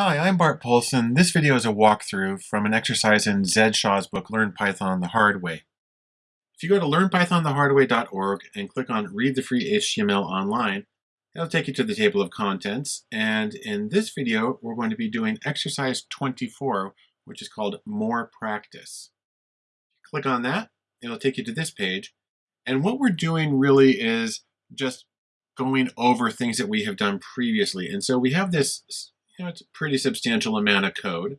Hi, I'm Bart Poulson. This video is a walkthrough from an exercise in Zed Shaw's book, Learn Python the Hard Way. If you go to learnpythonthehardway.org and click on Read the Free HTML Online, it'll take you to the table of contents. And in this video, we're going to be doing exercise 24, which is called More Practice. Click on that, it'll take you to this page. And what we're doing really is just going over things that we have done previously. And so we have this you know, it's a pretty substantial amount of code.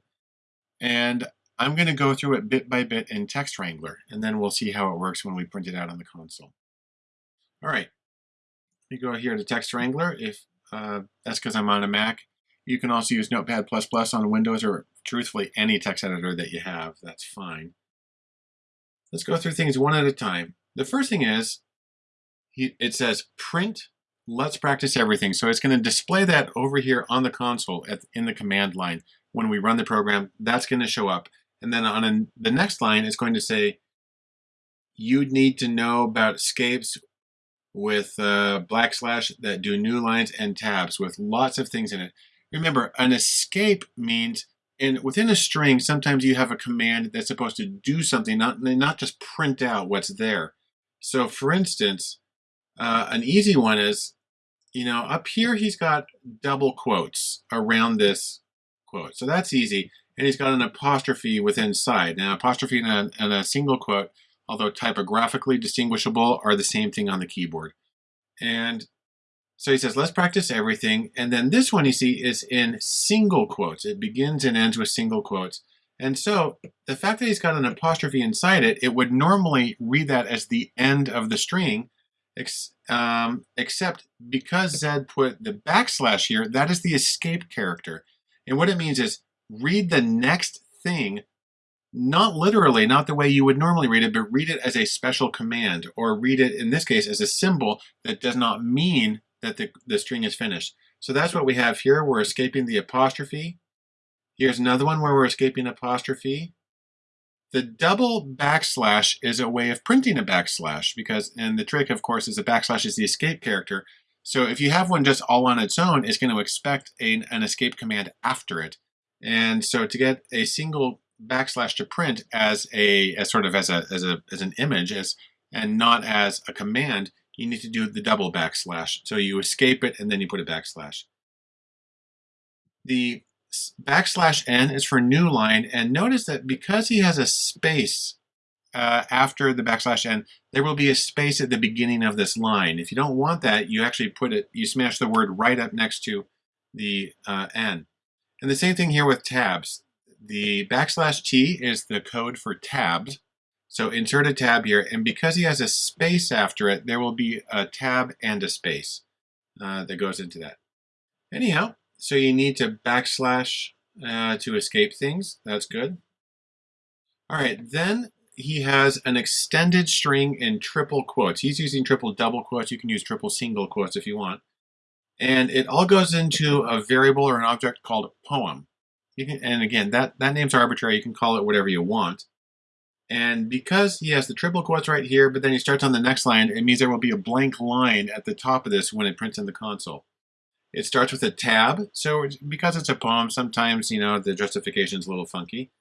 And I'm going to go through it bit by bit in Text Wrangler, and then we'll see how it works when we print it out on the console. All right, we go here to Text Wrangler. If uh, that's because I'm on a Mac, you can also use Notepad++ on Windows or truthfully any text editor that you have. That's fine. Let's go through things one at a time. The first thing is, it says print let's practice everything. So it's going to display that over here on the console at, in the command line. When we run the program, that's going to show up. And then on the next line, it's going to say, you need to know about escapes with uh, backslash that do new lines and tabs with lots of things in it. Remember, an escape means and within a string, sometimes you have a command that's supposed to do something, not, not just print out what's there. So for instance, uh, an easy one is you know, up here he's got double quotes around this quote. So that's easy. And he's got an apostrophe with inside. Now, apostrophe and a, and a single quote, although typographically distinguishable, are the same thing on the keyboard. And so he says, let's practice everything. And then this one you see is in single quotes. It begins and ends with single quotes. And so the fact that he's got an apostrophe inside it, it would normally read that as the end of the string, ex um, except because Zed put the backslash here, that is the escape character. And what it means is read the next thing, not literally, not the way you would normally read it, but read it as a special command, or read it, in this case, as a symbol that does not mean that the, the string is finished. So that's what we have here. We're escaping the apostrophe. Here's another one where we're escaping apostrophe. The double backslash is a way of printing a backslash because, and the trick of course is a backslash is the escape character. So if you have one just all on its own, it's going to expect a, an escape command after it. And so to get a single backslash to print as a as sort of as a as a as an image as and not as a command, you need to do the double backslash. So you escape it and then you put a backslash. The backslash n is for new line, and notice that because he has a space uh, after the backslash n, there will be a space at the beginning of this line. If you don't want that, you actually put it, you smash the word right up next to the uh, n. And the same thing here with tabs. The backslash t is the code for tabs. So insert a tab here, and because he has a space after it, there will be a tab and a space uh, that goes into that. Anyhow, so you need to backslash uh, to escape things. That's good. All right, then he has an extended string in triple quotes. He's using triple double quotes. You can use triple single quotes if you want. And it all goes into a variable or an object called poem. You can, and again, that, that name's arbitrary. You can call it whatever you want. And because he has the triple quotes right here, but then he starts on the next line, it means there will be a blank line at the top of this when it prints in the console. It starts with a tab, so because it's a poem, sometimes, you know, the justification is a little funky.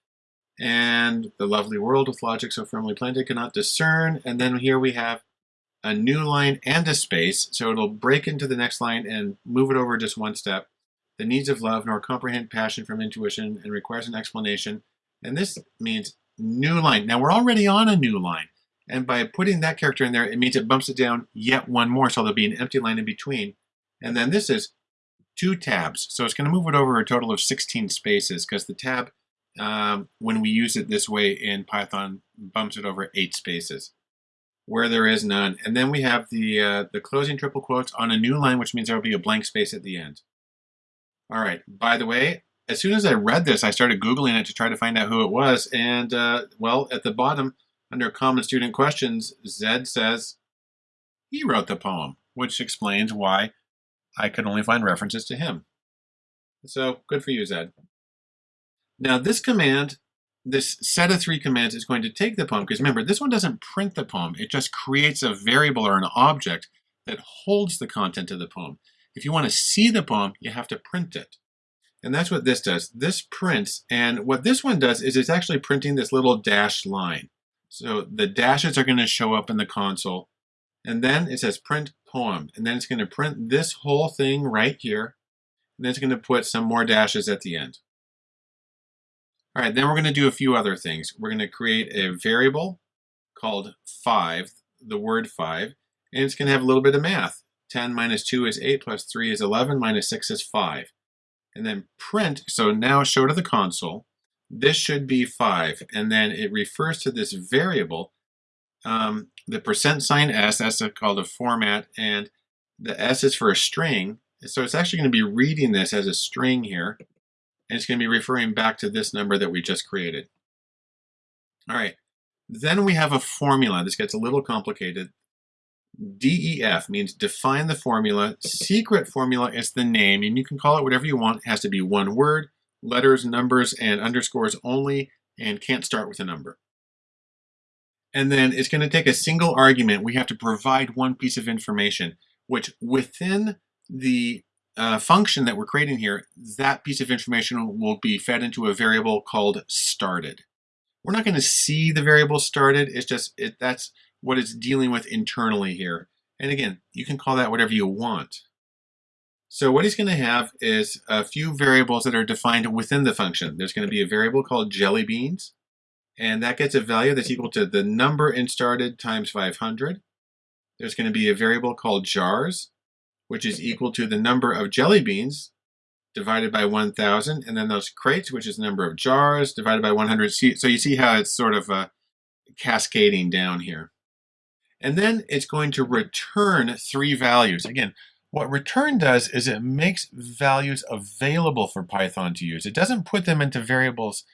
And the lovely world with logic so firmly planted cannot discern. And then here we have a new line and a space, so it'll break into the next line and move it over just one step. The needs of love nor comprehend passion from intuition and requires an explanation. And this means new line. Now we're already on a new line. And by putting that character in there, it means it bumps it down yet one more, so there'll be an empty line in between. And then this is two tabs. So it's going to move it over a total of 16 spaces because the tab, um, when we use it this way in Python, bumps it over eight spaces where there is none. And then we have the, uh, the closing triple quotes on a new line, which means there will be a blank space at the end. All right, by the way, as soon as I read this, I started Googling it to try to find out who it was. And, uh, well, at the bottom, under Common Student Questions, Zed says he wrote the poem, which explains why I could only find references to him. So good for you, Zed. Now this command, this set of three commands is going to take the poem, because remember, this one doesn't print the poem. It just creates a variable or an object that holds the content of the poem. If you want to see the poem, you have to print it. And that's what this does. This prints, and what this one does is it's actually printing this little dashed line. So the dashes are going to show up in the console. And then it says print poem. And then it's going to print this whole thing right here. And then it's going to put some more dashes at the end. All right, then we're going to do a few other things. We're going to create a variable called 5, the word 5, and it's going to have a little bit of math. 10 minus 2 is 8, plus 3 is 11, minus 6 is 5. And then print, so now show to the console, this should be 5, and then it refers to this variable, um, the percent sign s, that's called a format, and the s is for a string, so it's actually going to be reading this as a string here, and it's going to be referring back to this number that we just created. All right, then we have a formula. This gets a little complicated. DEF means define the formula. Secret formula is the name, and you can call it whatever you want. It has to be one word, letters, numbers, and underscores only, and can't start with a number. And then it's going to take a single argument. We have to provide one piece of information, which within the uh, function that we're creating here, that piece of information will be fed into a variable called started. We're not going to see the variable started. It's just it, that's what it's dealing with internally here. And again, you can call that whatever you want. So what he's going to have is a few variables that are defined within the function. There's going to be a variable called jelly beans, and that gets a value that's equal to the number in started times 500. There's going to be a variable called jars, which is equal to the number of jelly beans divided by 1,000, and then those crates, which is the number of jars, divided by 100. So you see how it's sort of uh, cascading down here. And then it's going to return three values. Again, what return does is it makes values available for Python to use. It doesn't put them into variables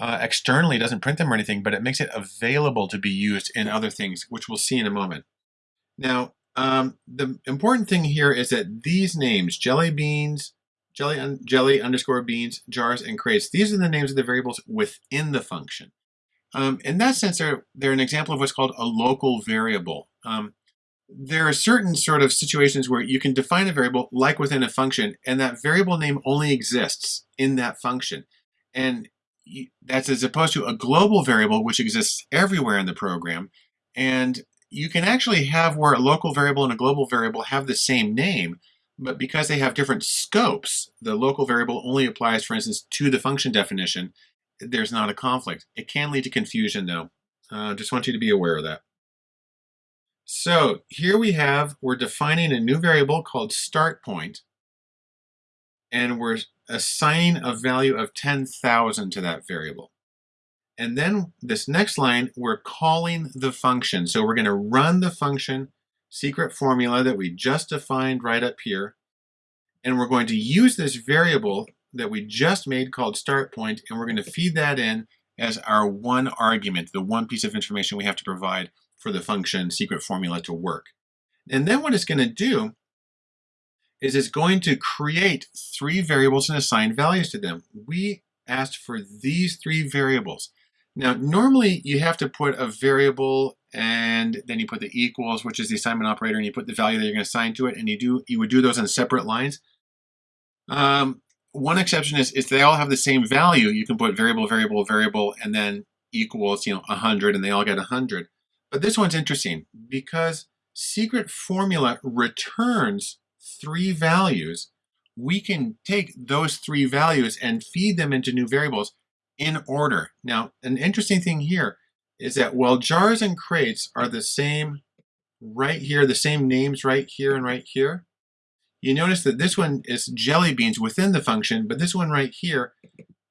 uh, externally, doesn't print them or anything, but it makes it available to be used in other things, which we'll see in a moment. Now, um, the important thing here is that these names, jelly beans, jelly, un jelly underscore beans, jars, and crates, these are the names of the variables within the function. Um, in that sense, they're, they're an example of what's called a local variable. Um, there are certain sort of situations where you can define a variable like within a function, and that variable name only exists in that function. And that's as opposed to a global variable, which exists everywhere in the program. And you can actually have where a local variable and a global variable have the same name, but because they have different scopes, the local variable only applies, for instance, to the function definition, there's not a conflict. It can lead to confusion though. Uh, just want you to be aware of that. So here we have, we're defining a new variable called start point, and we're assigning a value of 10,000 to that variable. And then this next line, we're calling the function. So we're gonna run the function secret formula that we just defined right up here. And we're going to use this variable that we just made called start point, and we're going to feed that in as our one argument, the one piece of information we have to provide for the function secret formula to work. And then what it's going to do is it's going to create three variables and assign values to them. We asked for these three variables. Now, normally you have to put a variable and then you put the equals, which is the assignment operator, and you put the value that you're going to assign to it, and you do you would do those on separate lines. Um, one exception is if they all have the same value, you can put variable, variable, variable, and then equals, you know, 100, and they all get 100. But this one's interesting because secret formula returns three values. We can take those three values and feed them into new variables in order. Now, an interesting thing here is that while jars and crates are the same right here, the same names right here and right here, you notice that this one is jelly beans within the function, but this one right here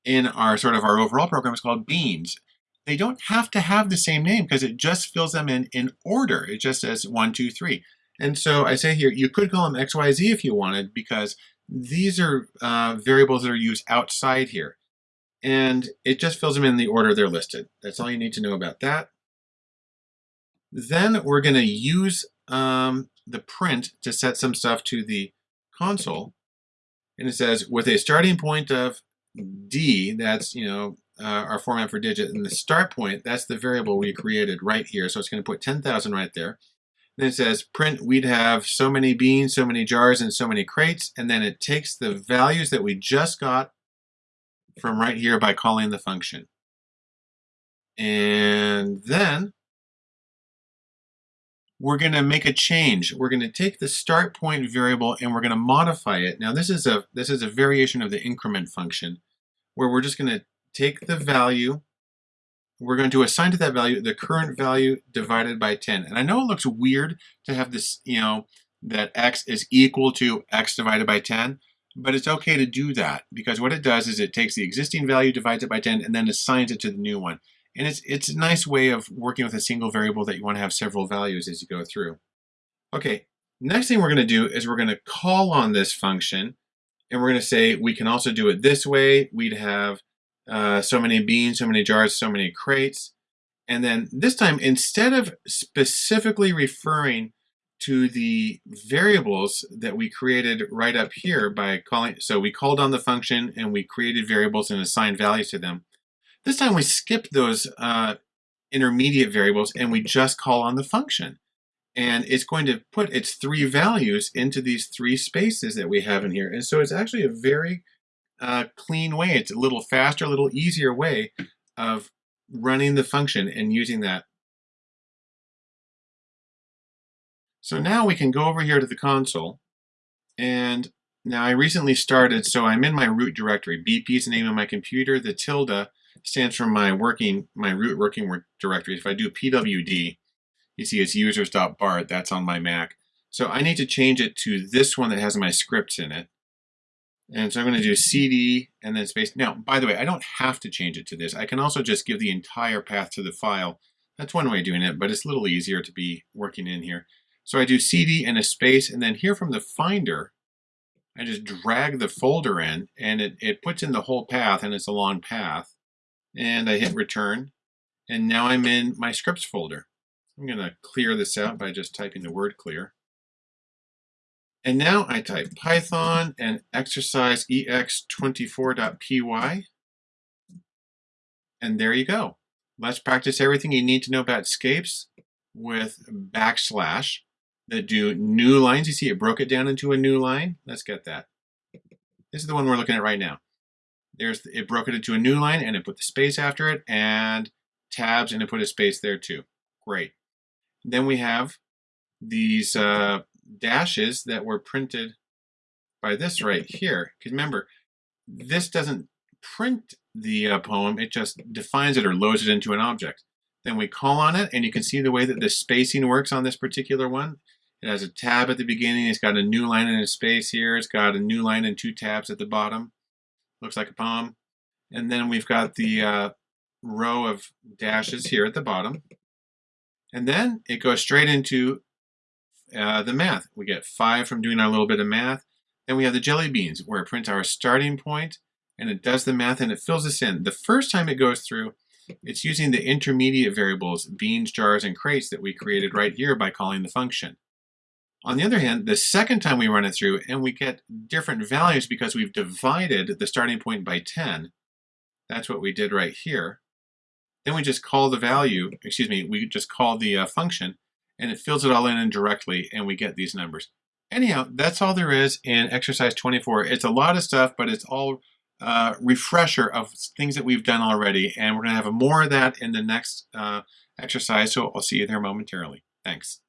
in our sort of our overall program is called beans. They don't have to have the same name because it just fills them in in order. It just says one, two, three. And so I say here, you could call them X, Y, Z if you wanted because these are uh, variables that are used outside here. And it just fills them in the order they're listed. That's all you need to know about that. Then we're going to use um, the print to set some stuff to the console. And it says with a starting point of D, that's, you know, uh, our format for digit, and the start point, that's the variable we created right here. So it's going to put 10,000 right there. Then it says print, we'd have so many beans, so many jars, and so many crates. And then it takes the values that we just got from right here by calling the function. And then we're going to make a change. We're going to take the start point variable and we're going to modify it. Now this is a this is a variation of the increment function where we're just going to take the value we're going to assign to that value the current value divided by 10. And I know it looks weird to have this, you know, that x is equal to x divided by 10, but it's okay to do that because what it does is it takes the existing value, divides it by 10, and then assigns it to the new one. And it's, it's a nice way of working with a single variable that you want to have several values as you go through. Okay, next thing we're going to do is we're going to call on this function and we're going to say we can also do it this way. We'd have uh, so many beans, so many jars, so many crates. And then this time, instead of specifically referring to the variables that we created right up here by calling, so we called on the function and we created variables and assigned values to them. This time we skip those uh, intermediate variables and we just call on the function. And it's going to put its three values into these three spaces that we have in here. And so it's actually a very uh, clean way. It's a little faster, a little easier way of running the function and using that. So now we can go over here to the console and now I recently started, so I'm in my root directory. BP is the name of my computer. The tilde stands for my working, my root working directory. If I do pwd, you see it's users.bart, that's on my Mac. So I need to change it to this one that has my scripts in it. And so I'm going to do cd and then space. Now, by the way, I don't have to change it to this. I can also just give the entire path to the file. That's one way of doing it, but it's a little easier to be working in here. So I do cd and a space, and then here from the Finder, I just drag the folder in, and it, it puts in the whole path, and it's a long path. And I hit return, and now I'm in my scripts folder. I'm going to clear this out by just typing the word clear. And now I type Python and exercise ex24.py. And there you go. Let's practice everything you need to know about scapes with backslash that do new lines. You see it broke it down into a new line. Let's get that. This is the one we're looking at right now. There's It broke it into a new line and it put the space after it and tabs and it put a space there too. Great. Then we have these uh, dashes that were printed by this right here. Because remember, this doesn't print the uh, poem, it just defines it or loads it into an object. Then we call on it, and you can see the way that the spacing works on this particular one. It has a tab at the beginning, it's got a new line and a space here, it's got a new line and two tabs at the bottom. Looks like a poem. And then we've got the uh, row of dashes here at the bottom. And then it goes straight into uh, the math. We get 5 from doing our little bit of math. Then we have the jelly beans where it prints our starting point and it does the math and it fills this in. The first time it goes through, it's using the intermediate variables, beans, jars, and crates that we created right here by calling the function. On the other hand, the second time we run it through and we get different values because we've divided the starting point by 10, that's what we did right here. Then we just call the value, excuse me, we just call the uh, function and it fills it all in indirectly and we get these numbers. Anyhow, that's all there is in exercise 24. It's a lot of stuff, but it's all uh, refresher of things that we've done already. And we're going to have more of that in the next uh, exercise. So I'll see you there momentarily. Thanks.